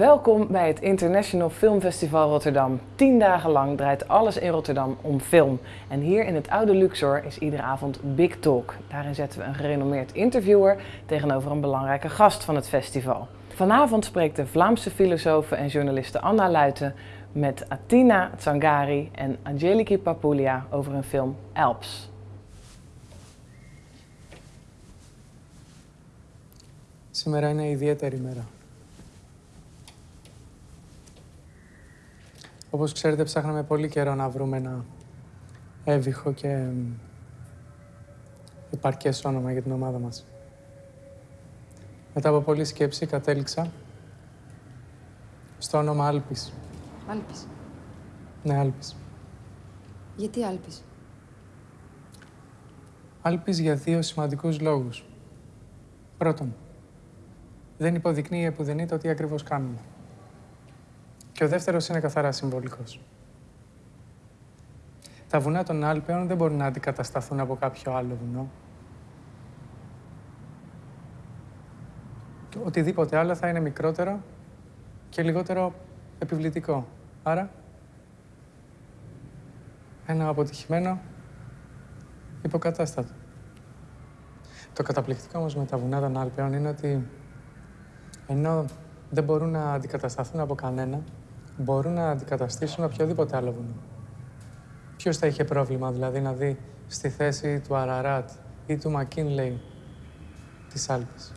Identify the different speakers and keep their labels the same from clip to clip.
Speaker 1: Welkom bij het International Film Festival Rotterdam. Tien dagen lang draait alles in Rotterdam om film. En hier in het oude Luxor is iedere avond Big Talk. Daarin zetten we een gerenommeerd interviewer tegenover een belangrijke gast van het festival. Vanavond spreekt de Vlaamse filosofe en journaliste Anna Luiten met Atina Tsangari en Angeliki Papulia over hun film Alps.
Speaker 2: Σήμερα είναι ιδιαίτερη μέρα. Όπως ξέρετε, ψάχναμε πολύ καιρό να βρούμε ένα έβυχο και εμ, επαρκές όνομα για την ομάδα μας. Μετά από πολλή σκέψη κατέληξα στο όνομα Άλπης.
Speaker 3: Άλπης.
Speaker 2: Ναι, Άλπης.
Speaker 3: Γιατί Άλπης;
Speaker 2: Άλπης για δύο σημαντικούς λόγους. Πρώτον, δεν υποδεικνύει επουδενή το τι ακριβώς κάνουμε. Και ο δεύτερος είναι καθαρά συμβολικός. Τα βουνά των Άλπαιων δεν μπορούν να αντικατασταθούν από κάποιο άλλο βουνό. Και Οτιδήποτε άλλο θα είναι μικρότερο και λιγότερο επιβλητικό. Άρα, ένα αποτυχημένο υποκατάστατο. Το καταπληκτικό όμως με τα βουνά των Άλπαιων είναι ότι ενώ δεν μπορούν να αντικατασταθούν από κανένα, μπορούν να αντικαταστήσουν οποιοδήποτε άλλο βουνό. Ποιος θα είχε πρόβλημα δηλαδή να δει στη θέση του Αραράτ ή του Μακίνλεϊ της Άλπης.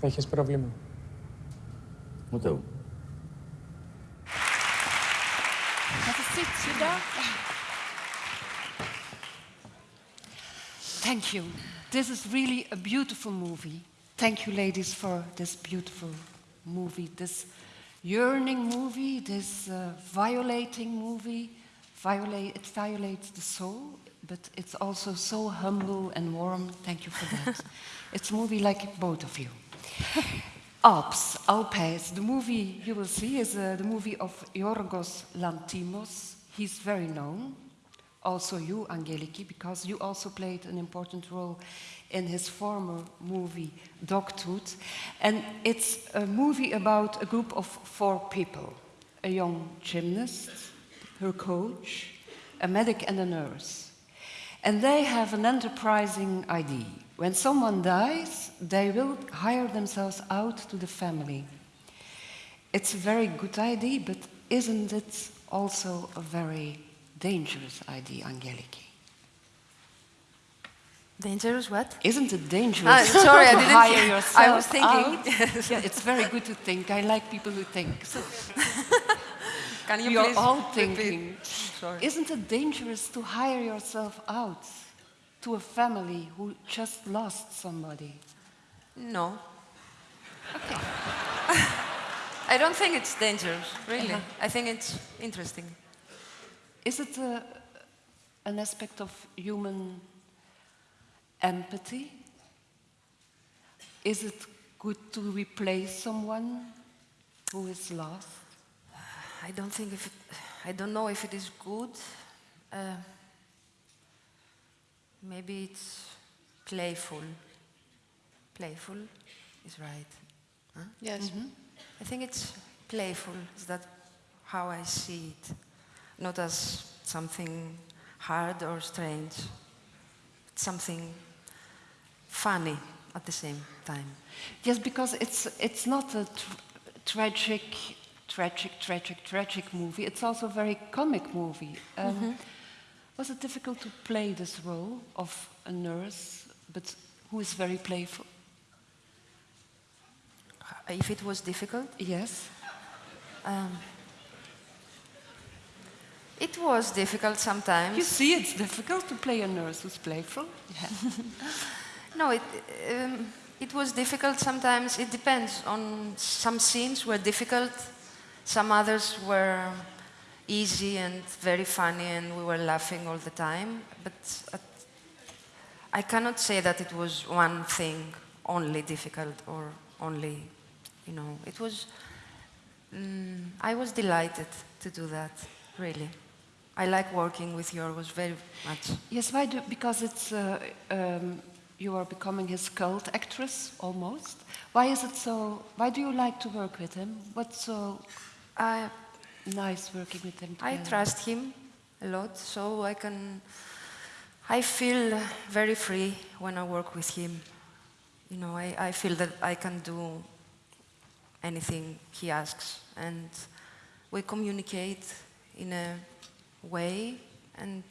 Speaker 2: Θα είχες πρόβλημα;
Speaker 4: Ούτε εγώ.
Speaker 5: Have a seat, Sudha. Thank you. This is really a beautiful movie. Thank you, ladies, for this beautiful movie, this yearning movie, this uh, violating movie. Violate, it violates the soul, but it's also so humble and warm. Thank you for that. it's a movie like both of you. Alps, Alpes. The movie you will see is uh, the movie of Yorgos Lanthimos. He's very known. Also you, Angeliki, because you also played an important role in his former movie, Dogtooth. And it's a movie about a group of four people. A young gymnast, her coach, a medic and a nurse. And they have an enterprising idea. When someone dies, they will hire themselves out to the family. It's a very good idea, but isn't it also a very dangerous idea, Angeliki?
Speaker 3: Dangerous what?
Speaker 5: Isn't it dangerous
Speaker 3: Ah, sorry, I
Speaker 5: to
Speaker 3: didn't
Speaker 5: hire
Speaker 3: hear.
Speaker 5: yourself
Speaker 3: I was thinking.
Speaker 5: yeah, it's very good to think. I like people who think.
Speaker 3: Can you
Speaker 5: we are
Speaker 3: please
Speaker 5: all thinking.
Speaker 3: Sorry.
Speaker 5: Isn't it dangerous to hire yourself out to a family who just lost somebody?
Speaker 3: No. Okay. I don't think it's dangerous, really.
Speaker 5: Uh-huh.
Speaker 3: I think it's interesting.
Speaker 5: Is it a, an aspect of human empathy? Is it good to replace someone who is lost?
Speaker 3: I don't think if it, I don't know if it is good. Uh, maybe it's playful. Playful is right. Huh?
Speaker 5: Yes.
Speaker 3: I think it's playful. Is that how I see it? Not as something hard or strange. Something funny at the same time.
Speaker 5: Yes, because it's it's not a tr- tragic, tragic, tragic, tragic movie. It's also a very comic movie. Um, Was it difficult to play this role of a nurse, but who is very playful?
Speaker 3: If it was difficult,
Speaker 5: Yes.
Speaker 3: um, it was difficult sometimes.
Speaker 5: You see, it's difficult to play a nurse who's playful. Yeah.
Speaker 3: No, it, um, it was difficult sometimes. It depends on some scenes were difficult, some others were easy and very funny, and we were laughing all the time. But at, I cannot say that it was one thing only difficult or only, you know, it was. Mm, I was delighted to do that, really. I like working with Yorgos very much.
Speaker 5: Yes, why do? Because it's uh, um, you are becoming his cult actress almost. Why is it so? Why do you like to work with him? What's so
Speaker 3: I,
Speaker 5: nice working with him?
Speaker 3: I trust him a lot, so I can. I feel very free when I work with him. You know, I, I feel that I can do anything he asks, and we communicate in a way, and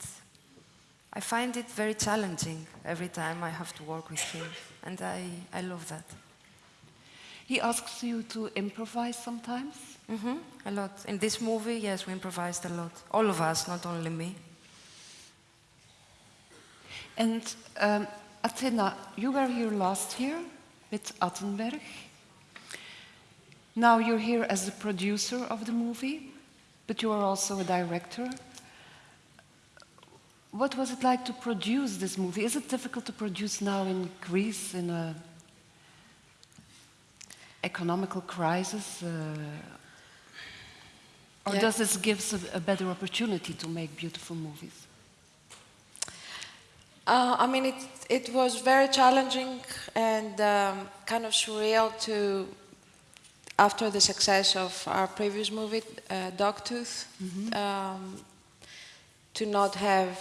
Speaker 3: I find it very challenging every time I have to work with him, and I, I love that.
Speaker 5: He asks you to improvise sometimes.
Speaker 3: hmm a lot. In this movie, yes, we improvised a lot. All of us, not only me.
Speaker 5: And um, Athena, you were here last year with Attenberg. Now you're here as the producer of the movie, but you are also a director. What was it like to produce this movie? Is it difficult to produce now in Greece in a economical crisis? Uh, or
Speaker 6: Yeah.
Speaker 5: does this give a, a better opportunity to make beautiful movies?
Speaker 6: Uh, I mean, it, it was very challenging and um, kind of surreal to, after the success of our previous movie, uh, Dogtooth, um, to not have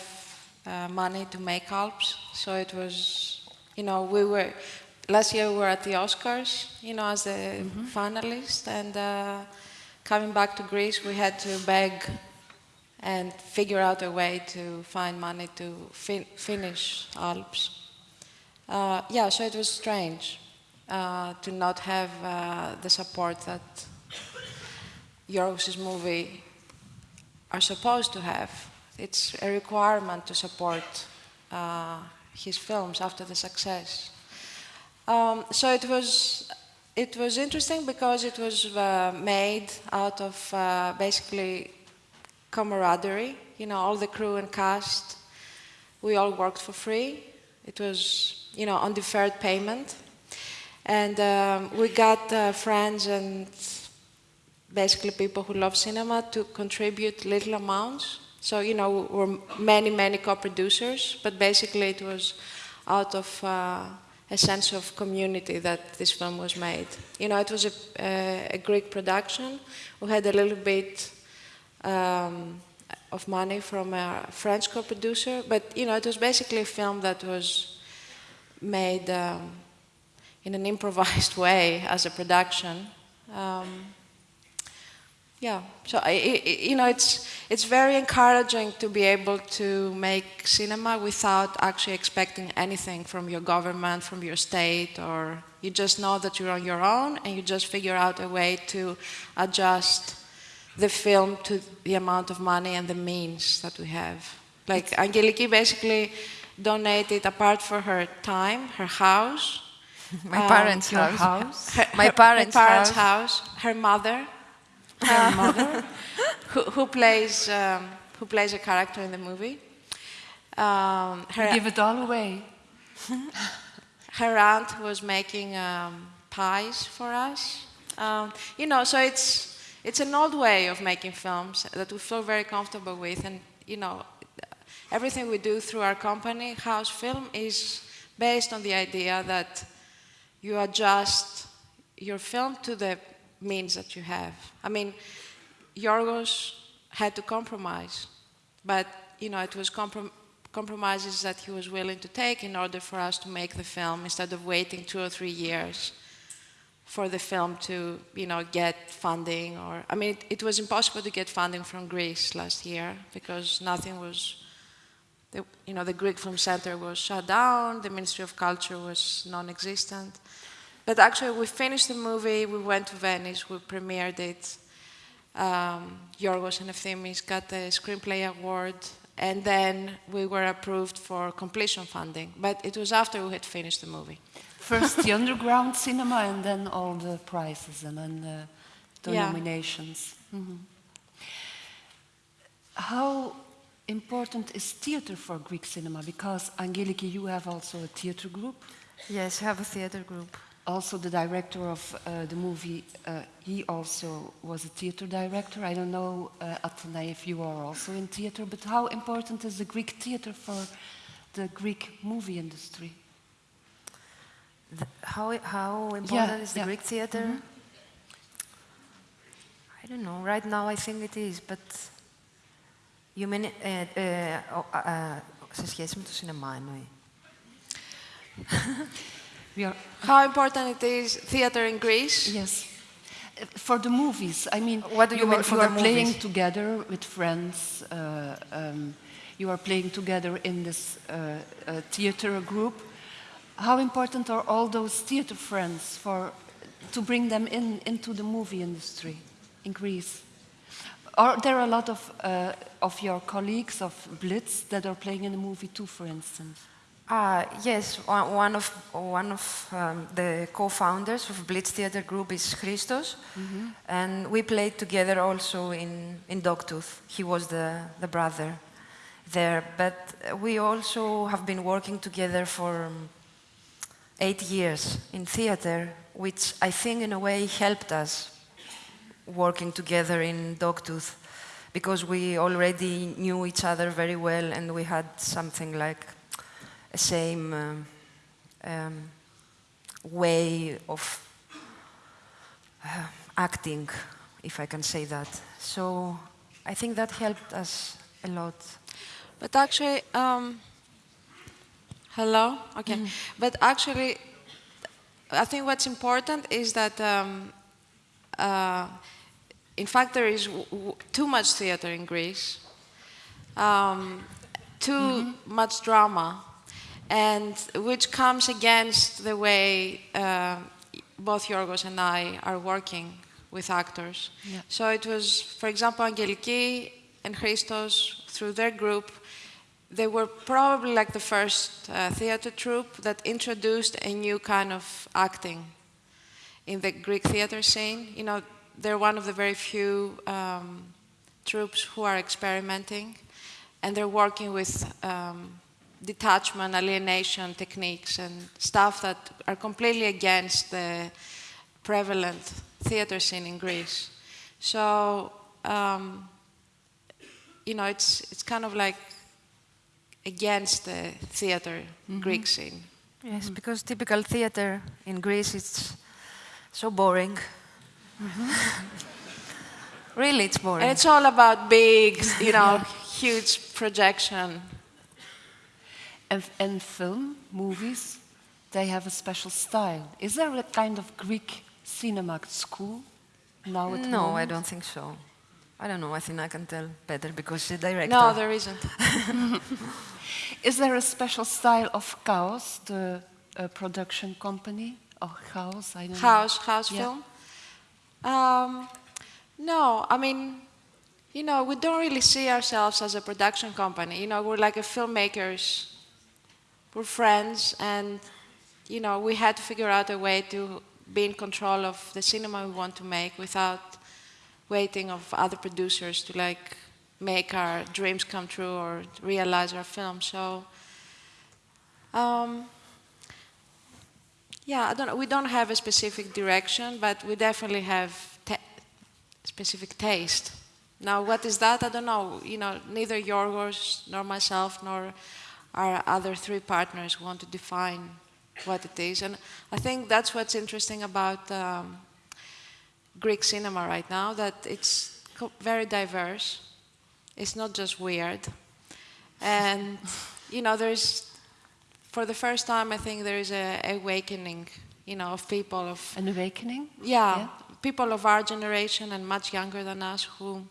Speaker 6: uh, money to make Alps. So it was, you know, we were, last year we were at the Oscars, you know, as a finalist, and uh, coming back to Greece, we had to beg and figure out a way to find money to fin- finish Alps. Uh, yeah, so it was strange uh, to not have uh, the support that Yorgos' movie are supposed to have. It's a requirement to support uh, his films after the success. Um, so it was it was interesting because it was uh, made out of uh, basically camaraderie. You know, all the crew and cast, we all worked for free. It was, you know, on deferred payment. And um, we got uh, friends and basically people who love cinema to contribute little amounts. So, you know, we're many, many co-producers, but basically it was out of uh, a sense of community that this film was made. You know, it was a, a, a Greek production. We had a little bit um, of money from a French co-producer, but you know, it was basically a film that was made um, in an improvised way as a production. Um, yeah, so I, you know, it's it's very encouraging to be able to make cinema without actually expecting anything from your government, from your state, or you just know that you're on your own and you just figure out a way to adjust the film to the amount of money and the means that we have. Like Angeliki basically donated apart for her time, her house,
Speaker 3: My
Speaker 6: Um,
Speaker 3: parents' house?
Speaker 6: her,
Speaker 3: My parents'
Speaker 6: her parents'
Speaker 3: house.
Speaker 6: house, her mother,
Speaker 5: Her mother?
Speaker 6: who, who plays um, who plays a character in the movie. Um, her,
Speaker 5: give it all away.
Speaker 6: her aunt was making um, pies for us. Um, you know, so it's it's an old way of making films that we feel very comfortable with, and you know, everything we do through our company, Haos Film, is based on the idea that you adjust your film to the means that you have. I mean, Yorgos had to compromise, but you know, it was comprom- compromises that he was willing to take in order for us to make the film instead of waiting two or three years for the film to, you know, get funding or I mean, it, it was impossible to get funding from Greece last year because nothing was. The, you know, the Greek Film Center was shut down. The Ministry of Culture was non-existent. But actually, we finished the movie. We went to Venice. We premiered it. Um, Yorgos and Efthimis got the Screenplay Award, and then we were approved for completion funding. But it was after we had finished the movie.
Speaker 5: First the underground cinema and then all the prizes and then the, the
Speaker 6: Yeah.
Speaker 5: nominations. Mhm. How important is theater for Greek cinema? Because Angeliki, you have also a theater group.
Speaker 3: Yes, I have a theater group
Speaker 5: Also, the director of uh, the movie, uh, he also was a theater director. I don't know, uh, Athena, if you are also in theater, but how important is the Greek theater for the Greek movie industry?
Speaker 3: The, how, how important is the
Speaker 5: yeah.
Speaker 3: Greek theater? I don't know. Right now, I think it is, but you mean uh, uh, uh, uh, σε σχέση με το σινεμά εννοεί.
Speaker 5: Are,
Speaker 6: How important it is theater in Greece?
Speaker 5: yes. For the movies, I mean,
Speaker 3: What do you mean
Speaker 5: are,
Speaker 3: for
Speaker 5: you
Speaker 3: the
Speaker 5: are playing together with friends. Uh, um, you are playing together in this uh, uh, theater group. How important are all those theater friends for to bring them in into the movie industry in Greece? Are there a lot of uh, of your colleagues of Blitz that are playing in the movie too, for instance?
Speaker 3: Uh, yes, one, one of, one of um, the co-founders of Blitz Theater Group is Christos, and we played together also in, in Dogtooth. He was the, the brother there, but we also have been working together for um, eight years in theater, which I think in a way helped us working together in Dogtooth because we already knew each other very well and we had something like same um, um, way of uh, acting, if I can say that. So I think that helped us a lot.
Speaker 6: But actually, um, hello? Okay. But actually, I think what's important is that, um, uh, in fact, there is too much theater in Greece, um, too much drama, and which comes against the way uh, both Yorgos and I are working with actors.
Speaker 5: Yeah.
Speaker 6: So it was, for example, Angeliki and Christos, through their group, they were probably like the first uh, theater troupe that introduced a new kind of acting in the Greek theater scene. You know, they're one of the very few um, troops who are experimenting, and they're working with um, detachment, alienation techniques, and stuff that are completely against the prevalent theater scene in Greece. So, um, you know, it's it's kind of like against the theater mm-hmm. Greek scene.
Speaker 3: Yes, mm-hmm. because typical theater in Greece it's so boring. Mm-hmm. really, it's boring.
Speaker 6: And it's all about big, you know, huge projection.
Speaker 5: And, and film, movies, they have a special style. Is there a kind of Greek cinema school now at
Speaker 3: no, I don't think so. I don't know. I think I can tell better because the director.
Speaker 6: No, there isn't.
Speaker 5: Is there a special style of Chaos, the uh, production company? Or Chaos, I don't know.
Speaker 6: House, house
Speaker 5: Yeah.
Speaker 6: film. Um, no, I mean, you know, we don't really see ourselves as a production company. You know, we're like a filmmakers. We're friends, and you know, we had to figure out a way to be in control of the cinema we want to make without waiting of other producers to like make our dreams come true or realize our film. So. Um, yeah, I don't. We don't have a specific direction, but we definitely have specific taste. Now, what is that? I don't know. You know, neither Yorgos nor myself nor our other three partners want to define what it is, and I think that's what's interesting about um, Greek cinema right now. That it's very diverse. It's not just weird, and you know, there's for the first time, I think there is a awakening, you know, of people of
Speaker 5: An awakening?
Speaker 6: yeah,
Speaker 5: Yeah.
Speaker 6: people of our generation and much younger than us who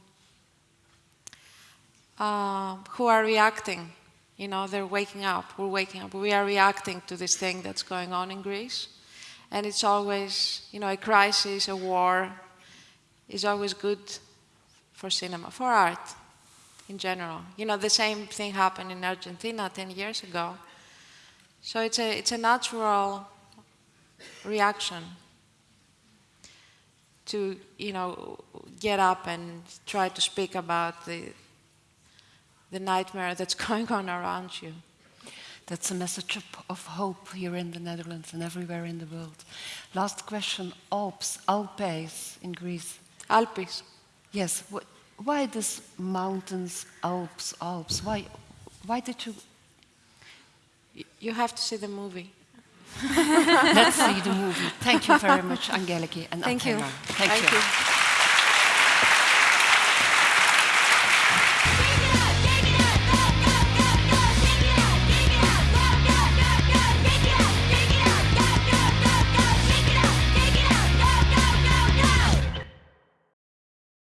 Speaker 6: uh, who are reacting. You know, they're waking up. We're waking up. We are reacting to this thing that's going on in Greece, and it's always, you know, a crisis, a war, is always good for cinema, for art in general. You know, the same thing happened in Argentina 10 years ago. So it's a, it's a natural reaction to, you know, get up and try to speak about the, the nightmare that's going on around you.
Speaker 5: That's a message of, of hope here in the Netherlands and everywhere in the world. Last question Alps, Alpes in Greece.
Speaker 6: Alpes.
Speaker 5: Yes, wh- why this mountains, Alps, Alps? Why, why did you?
Speaker 6: You have to see the movie.
Speaker 5: Let's see the movie. Thank you very much, Angeliki and
Speaker 3: Thank you.
Speaker 5: Thank,
Speaker 6: Thank
Speaker 5: you.
Speaker 6: you.